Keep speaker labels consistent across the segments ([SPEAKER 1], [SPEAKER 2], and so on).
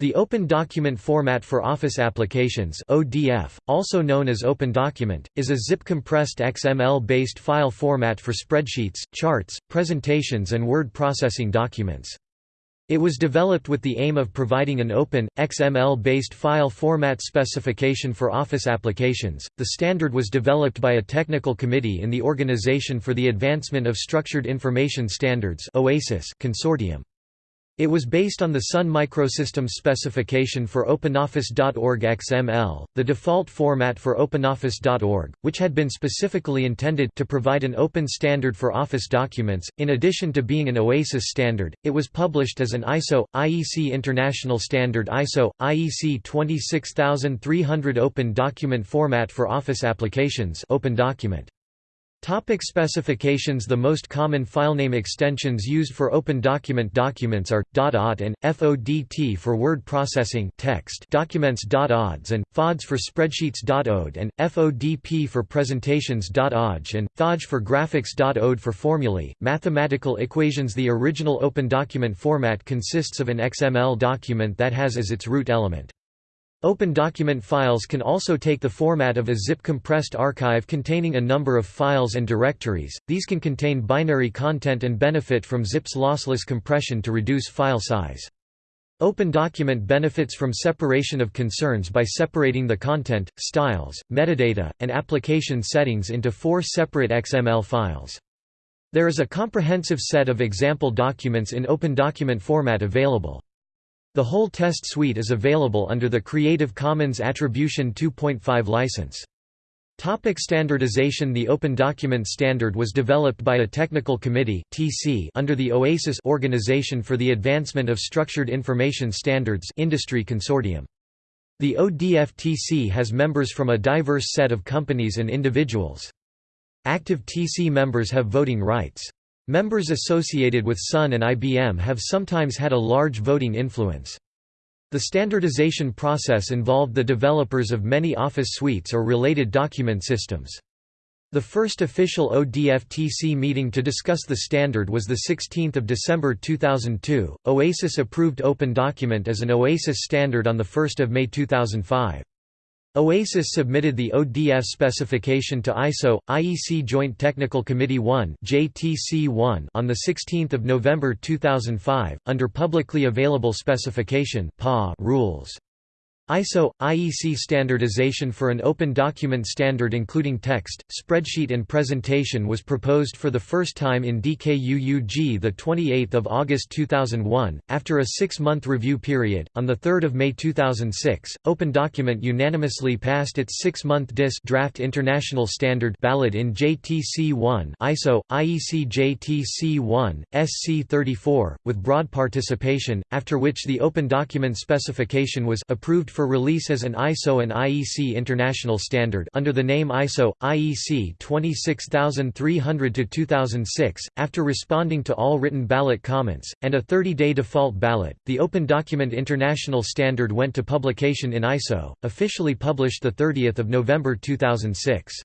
[SPEAKER 1] The Open Document Format for Office Applications (ODF), also known as Open Document, is a zip-compressed XML-based file format for spreadsheets, charts, presentations and word processing documents. It was developed with the aim of providing an open, XML-based file format specification for Office applications. The standard was developed by a technical committee in the Organization for the Advancement of Structured Information Standards (OASIS) consortium. It was based on the Sun Microsystems specification for OpenOffice.org XML, the default format for OpenOffice.org, which had been specifically intended to provide an open standard for Office documents. In addition to being an OASIS standard, it was published as an ISO IEC International Standard ISO IEC 26300 Open Document Format for Office Applications Open Document. Topic specifications. The most common filename extensions used for open document documents are .ot and FODT for word processing text documents .ods and FODS for spreadsheets .ode and FODP for presentations .oj and FODG for graphics .ode for formulae, mathematical equations. The original open document format consists of an XML document that has as its root element Open document files can also take the format of a zip-compressed archive containing a number of files and directories, these can contain binary content and benefit from ZIP's lossless compression to reduce file size. Open Document benefits from separation of concerns by separating the content, styles, metadata, and application settings into four separate XML files. There is a comprehensive set of example documents in Open Document format available. The whole test suite is available under the Creative Commons Attribution 2.5 license. Topic standardization The Open Document Standard was developed by a technical committee (TC) under the OASIS Organization for the Advancement of Structured Information Standards industry consortium. The ODF-TC has members from a diverse set of companies and individuals. Active TC members have voting rights. Members associated with Sun and IBM have sometimes had a large voting influence. The standardization process involved the developers of many Office suites or related document systems. The first official ODF-TC meeting to discuss the standard was 16 December 2002. OASIS approved Open Document as an OASIS standard on 1 May 2005. OASIS submitted the ODF specification to ISO IEC Joint Technical Committee 1 (JTC1) on the 16th of November 2005 under publicly available specification (PA) rules. ISO – IEC standardization for an open document standard including text, spreadsheet and presentation was proposed for the first time in DKUUG 28 August 2001, after a six-month review period. On 3 May 2006, Open Document unanimously passed its six-month DIS draft international standard ballot in JTC1 ISO – IEC JTC1, SC34, with broad participation, after which the Open Document specification was approved for release as an ISO and IEC international standard under the name ISO IEC 26300-2006 after responding to all written ballot comments and a 30-day default ballot. The Open Document International Standard went to publication in ISO, officially published the 30th of November 2006.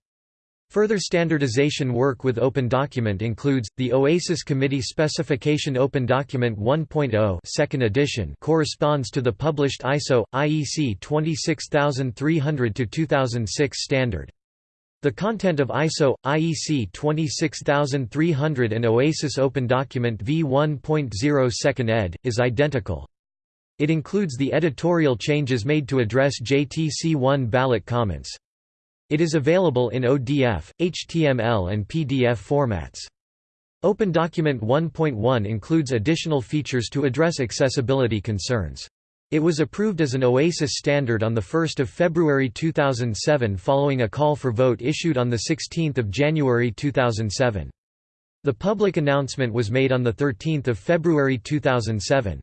[SPEAKER 1] Further standardization work with Open Document includes, the OASIS Committee Specification Open Document 1.0 second edition corresponds to the published ISO, IEC 26300-2006 standard. The content of ISO, IEC 26300 and OASIS Open Document v1.0 second ed. is identical. It includes the editorial changes made to address JTC1 ballot comments. It is available in ODF, HTML and PDF formats. OpenDocument 1.1 includes additional features to address accessibility concerns. It was approved as an OASIS standard on 1 February 2007 following a call for vote issued on 16 January 2007. The public announcement was made on 13 February 2007.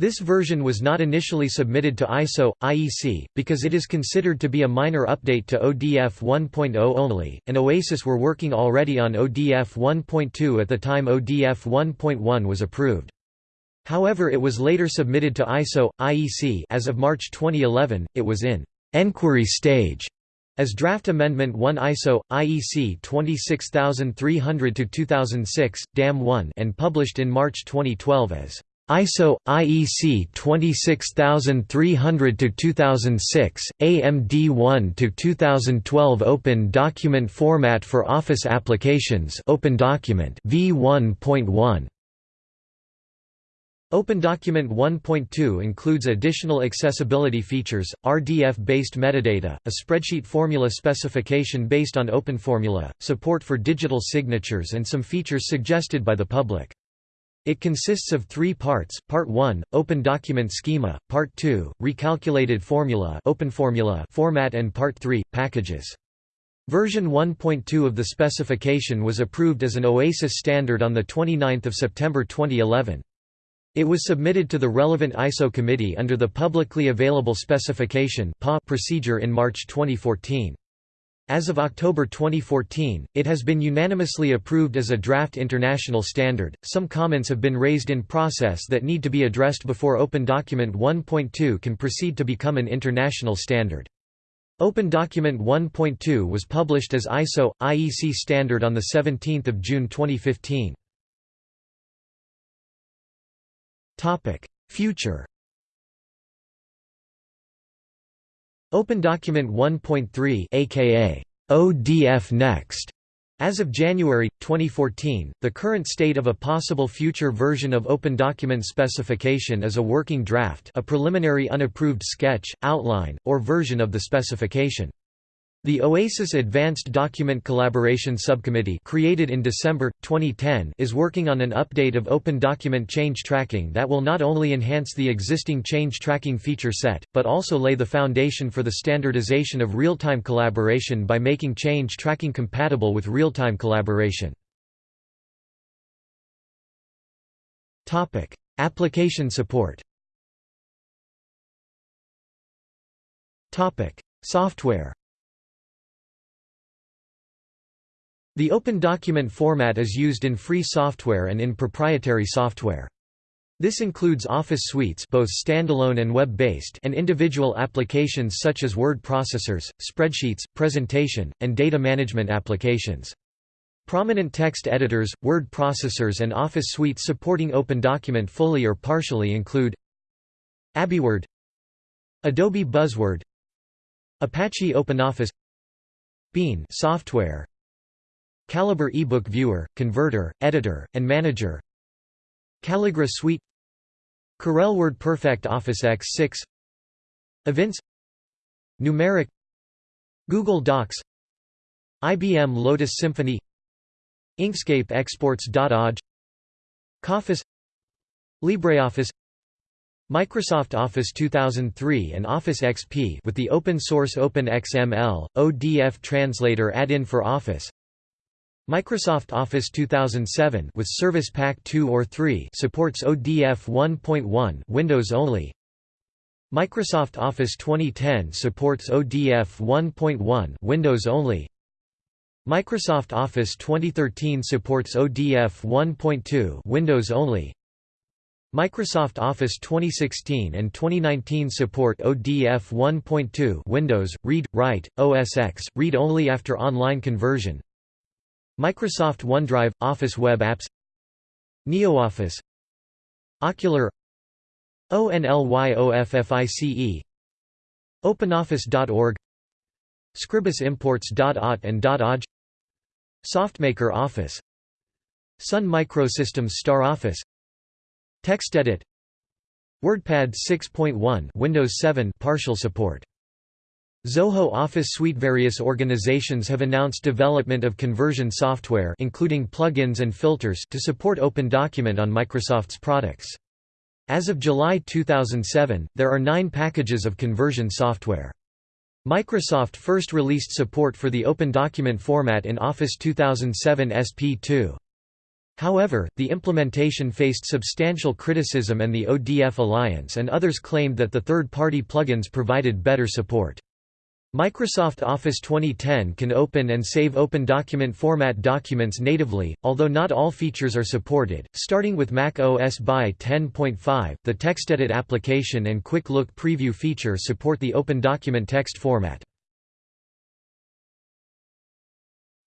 [SPEAKER 1] This version was not initially submitted to ISO, IEC, because it is considered to be a minor update to ODF 1.0 only, and OASIS were working already on ODF 1.2 at the time ODF 1.1 was approved. However it was later submitted to ISO, IEC as of March 2011, it was in «enquiry stage» as Draft Amendment 1 ISO, IEC 26300-2006, DAM 1 and published in March 2012 as ISO IEC 26300 to 2006 AMD1 to 2012 Open Document Format for Office Applications. Open Document. V1.1 OpenDocument 1.2 includes additional accessibility features, RDF-based metadata, a spreadsheet formula specification based on OpenFormula, support for digital signatures and some features suggested by the public. It consists of three parts, Part 1, Open Document Schema, Part 2, Recalculated Formula, Open Formula format and Part 3, Packages. Version 1.2 of the specification was approved as an OASIS standard on 29 September 2011. It was submitted to the relevant ISO committee under the Publicly Available Specification procedure in March 2014. As of October 2014, it has been unanimously approved as a draft international standard. Some comments have been raised in process that need to be addressed before Open Document 1.2 can proceed to become an international standard. Open Document 1.2 was published as ISO IEC standard on the 17th of June 2015. Topic: Future OpenDocument 1.3 aka ODF Next as of January 2014, the current state of a possible future version of OpenDocument specification is a working draft, a preliminary unapproved sketch, outline, or version of the specification. The OASIS Advanced Document Collaboration Subcommittee created in December, 2010 is working on an update of Open Document Change Tracking that will not only enhance the existing change tracking feature set, but also lay the foundation for the standardization of real-time collaboration by making change tracking compatible with real-time collaboration. Application support Software The Open Document format is used in free software and in proprietary software. This includes Office suites both standalone and web-based and individual applications such as word processors, spreadsheets, presentation, and data management applications. Prominent text editors, word processors and Office suites supporting Open Document fully or partially include AbiWord Adobe Buzzword Apache OpenOffice Bean software Calibre eBook Viewer, Converter, Editor, and Manager. Calligra Suite. Corel WordPerfect Office X6 Evince. Gnumeric. Google Docs. IBM Lotus Symphony. Inkscape Exports.OJ KOffice LibreOffice. Microsoft Office 2003 and Office XP with the open-source OpenXML, ODF translator add-in for Office Microsoft Office 2007 with Service Pack 2 or 3 supports ODF 1.1 Windows only. Microsoft Office 2010 supports ODF 1.1 Windows only. Microsoft Office 2013 supports ODF 1.2 Windows only. Microsoft Office 2016 and 2019 support ODF 1.2 Windows, Read, Write, OS X, read only after online conversion. Microsoft OneDrive – Office Web Apps NeoOffice Okular ONLYOFFICE OpenOffice.org ScribusImports.ot and .oj SoftMaker Office Sun Microsystems Star Office TextEdit WordPad 6.1 Windows 7 partial support Zoho Office Suite Various organizations have announced development of conversion software including plugins and filters to support OpenDocument on Microsoft's products. As of July 2007, there are nine packages of conversion software. Microsoft first released support for the OpenDocument format in Office 2007 SP2. However, the implementation faced substantial criticism and the ODF Alliance and others claimed that the third-party plugins provided better support. Microsoft Office 2010 can open and save open document format documents natively, although not all features are supported. Starting with Mac OS by 10.5, the TextEdit application and Quick Look Preview feature support the open document text format.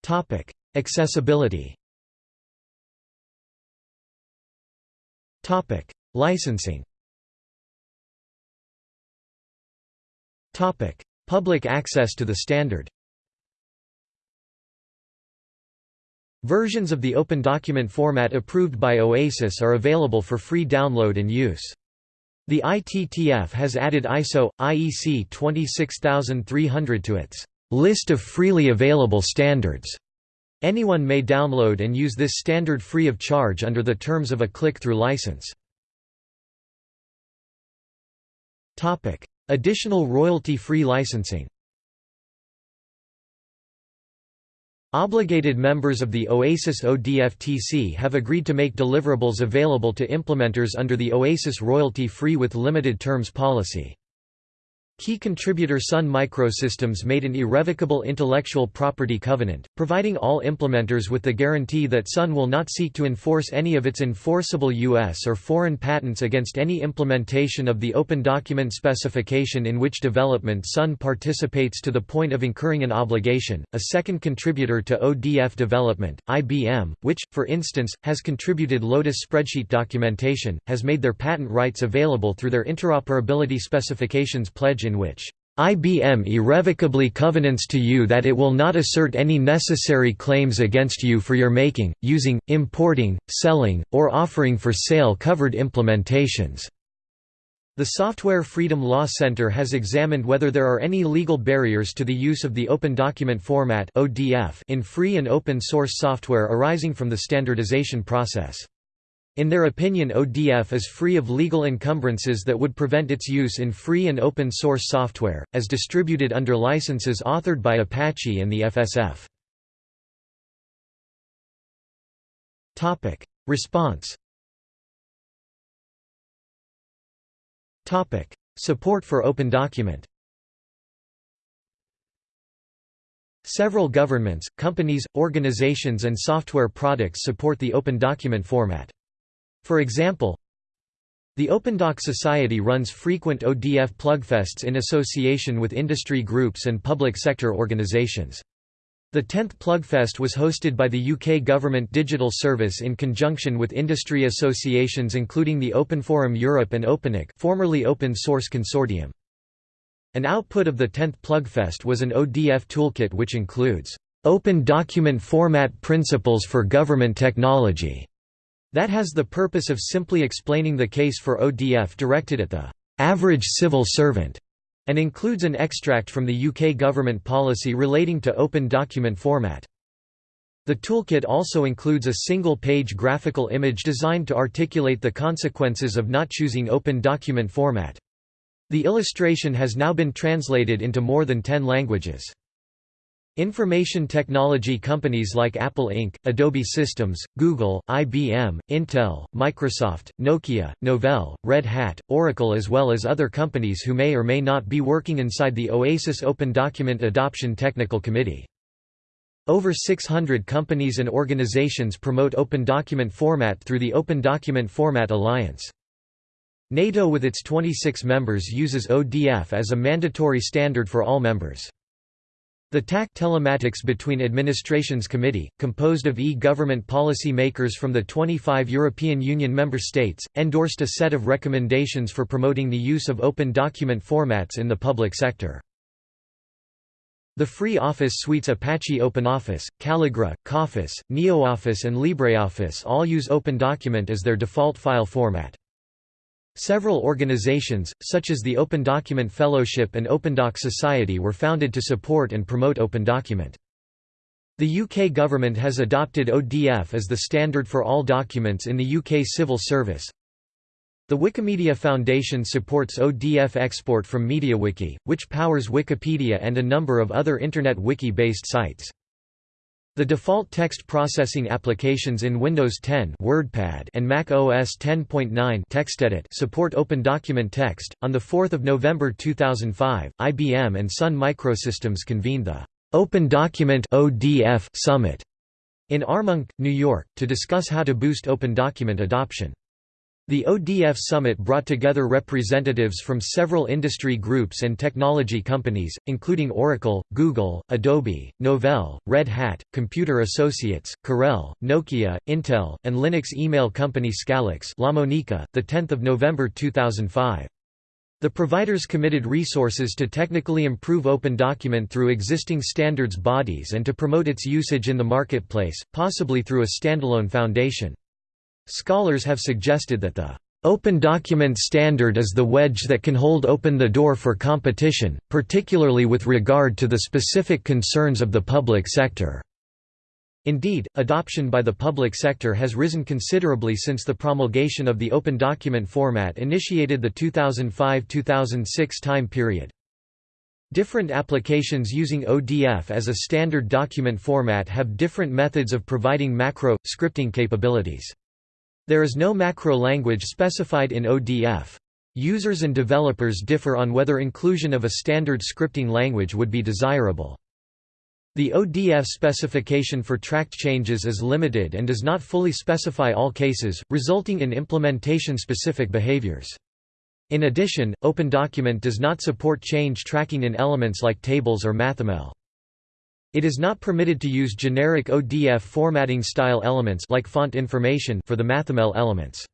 [SPEAKER 1] Topic: Accessibility. Topic: Licensing Public access to the standard Versions of the Open Document format approved by OASIS are available for free download and use. The ITTF has added ISO, IEC 26300 to its list of freely available standards. Anyone may download and use this standard free of charge under the terms of a click-through license. Additional royalty-free licensing Obligated members of the OASIS ODFTC have agreed to make deliverables available to implementers under the OASIS royalty-free with limited terms policy. Key contributor Sun Microsystems made an irrevocable intellectual property covenant, providing all implementers with the guarantee that Sun will not seek to enforce any of its enforceable U.S. or foreign patents against any implementation of the Open Document Specification in which development Sun participates to the point of incurring an obligation. A second contributor to ODF development, IBM, which, for instance, has contributed Lotus spreadsheet documentation, has made their patent rights available through their interoperability specifications pledge in which IBM irrevocably covenants to you that it will not assert any necessary claims against you for your making, using, importing, selling, or offering for sale covered implementations. The Software Freedom Law Center has examined whether there are any legal barriers to the use of the Open Document Format in free and open source software arising from the standardization process. In their opinion ODF is free of legal encumbrances that would prevent its use in free and open source software, as distributed under licenses authored by Apache and the FSF. Response Support for Open Document Several governments, companies, organizations and software products support the Open Document format. For example, the OpenDoc Society runs frequent ODF plugfests in association with industry groups and public sector organizations. The 10th Plugfest was hosted by the UK Government Digital Service in conjunction with industry associations including the Open Forum Europe and OpenIC formerly Open Source Consortium. An output of the 10th Plugfest was an ODF toolkit which includes, "...open document format principles for government technology", that has the purpose of simply explaining the case for ODF directed at the average civil servant, and includes an extract from the UK government policy relating to open document format. The toolkit also includes a single-page graphical image designed to articulate the consequences of not choosing open document format. The illustration has now been translated into more than 10 languages. Information technology companies like Apple Inc., Adobe Systems, Google, IBM, Intel, Microsoft, Nokia, Novell, Red Hat, Oracle as well as other companies who may or may not be working inside the OASIS Open Document Adoption Technical Committee. Over 600 companies and organizations promote Open Document Format through the Open Document Format Alliance. NATO with its 26 members uses ODF as a mandatory standard for all members. The TAC Telematics Between Administrations Committee, composed of e-government policy makers from the 25 European Union member states, endorsed a set of recommendations for promoting the use of open document formats in the public sector. The free Office suites Apache OpenOffice, Calligra, KOffice, NeoOffice and LibreOffice all use OpenDocument as their default file format. Several organizations, such as the Open Document Fellowship and OpenDoc Society were founded to support and promote OpenDocument. The UK government has adopted ODF as the standard for all documents in the UK civil service. The Wikimedia Foundation supports ODF export from MediaWiki, which powers Wikipedia and a number of other Internet Wiki-based sites. The default text processing applications in Windows 10 WordPad and Mac OS 10.9 TextEdit support Open Document Text. On the 4th of November 2005, IBM and Sun Microsystems convened the Open Document (ODF) Summit in Armonk, New York, to discuss how to boost Open Document adoption. The ODF summit brought together representatives from several industry groups and technology companies, including Oracle, Google, Adobe, Novell, Red Hat, Computer Associates, Corel, Nokia, Intel, and Linux email company Scalix La Monica, 10 November 2005. The providers committed resources to technically improve OpenDocument through existing standards bodies and to promote its usage in the marketplace, possibly through a standalone foundation. Scholars have suggested that the Open Document Standard is the wedge that can hold open the door for competition, particularly with regard to the specific concerns of the public sector. Indeed, adoption by the public sector has risen considerably since the promulgation of the Open Document format initiated the 2005–2006 time period. Different applications using ODF as a standard document format have different methods of providing macro, scripting capabilities. There is no macro language specified in ODF. Users and developers differ on whether inclusion of a standard scripting language would be desirable. The ODF specification for tracked changes is limited and does not fully specify all cases, resulting in implementation-specific behaviors. In addition, OpenDocument does not support change tracking in elements like tables or MathML. It is not permitted to use generic ODF formatting style elements like font information for the MathML elements.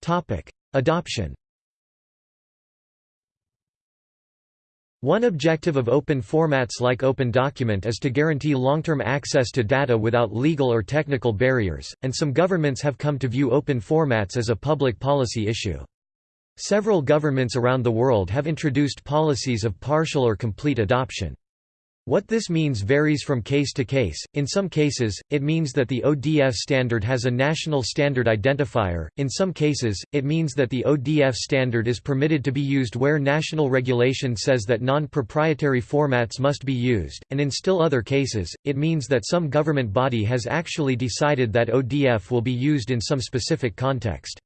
[SPEAKER 1] Topic: Adoption. One objective of open formats like OpenDocument is to guarantee long-term access to data without legal or technical barriers, and some governments have come to view open formats as a public policy issue. Several governments around the world have introduced policies of partial or complete adoption. What this means varies from case to case. In some cases, it means that the ODF standard has a national standard identifier. In some cases, it means that the ODF standard is permitted to be used where national regulation says that non-proprietary formats must be used, and in still other cases, it means that some government body has actually decided that ODF will be used in some specific context.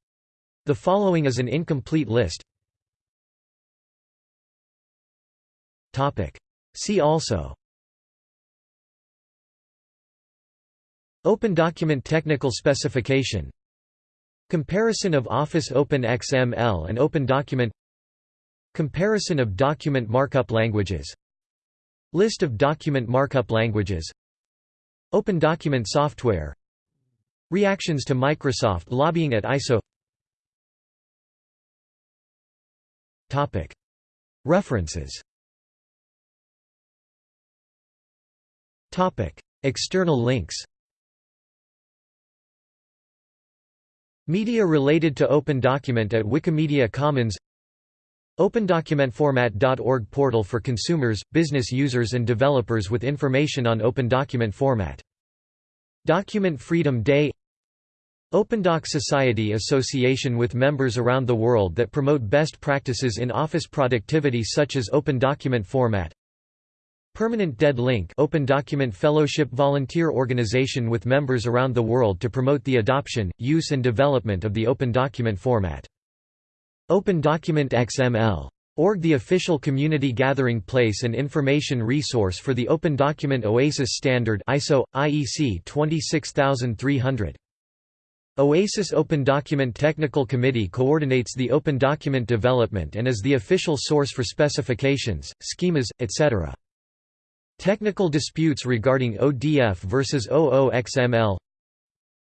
[SPEAKER 1] The following is an incomplete list. See also. Open Document Technical Specification. Comparison of Office Open XML and Open Document. Comparison of document markup languages. List of document markup languages. Open Document software. Reactions to Microsoft lobbying at ISO References. External links. Media related to Open Document at Wikimedia Commons. OpenDocumentFormat.org portal for consumers, business users and developers with information on Open Document format. Document Freedom Day OpenDoc Society Association with members around the world that promote best practices in office productivity such as Open Document Format Permanent Dead Link Open Document Fellowship volunteer organization with members around the world to promote the adoption, use and development of the Open Document format. Open Document XML. Org the official community gathering place and information resource for the Open Document OASIS standard ISO IEC 26300. OASIS Open Document Technical Committee coordinates the open document development and is the official source for specifications, schemas, etc. Technical disputes regarding ODF versus OOXML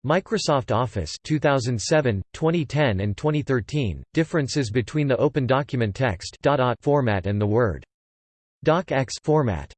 [SPEAKER 1] Microsoft Office 2007, 2010 and 2013, differences between the Open Document Text format and the Word. DocX format